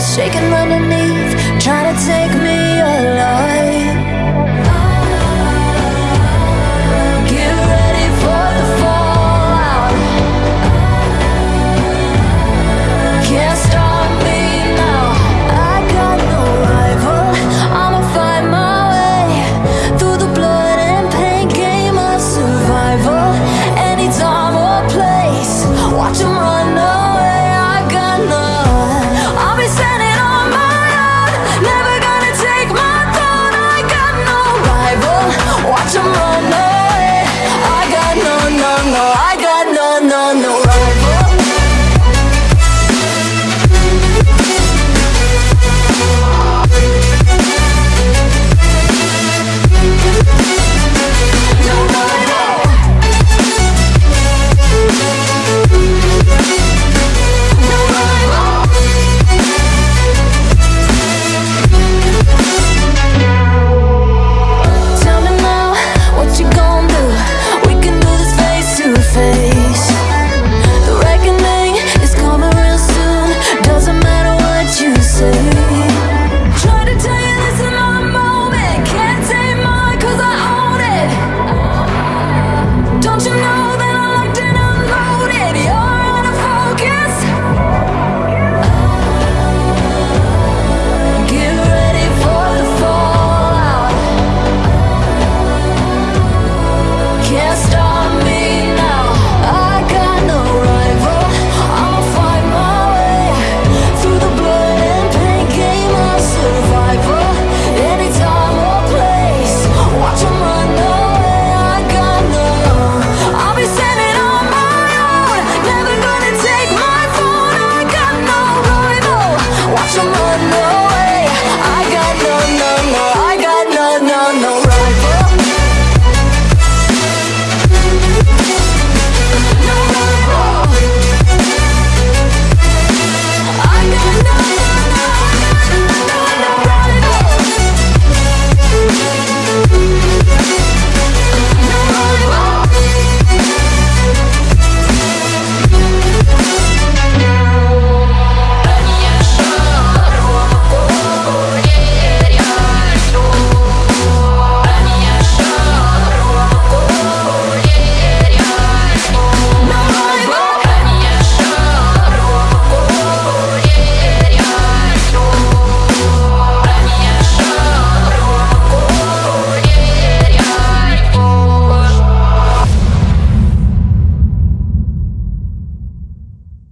shaking underneath, trying to take me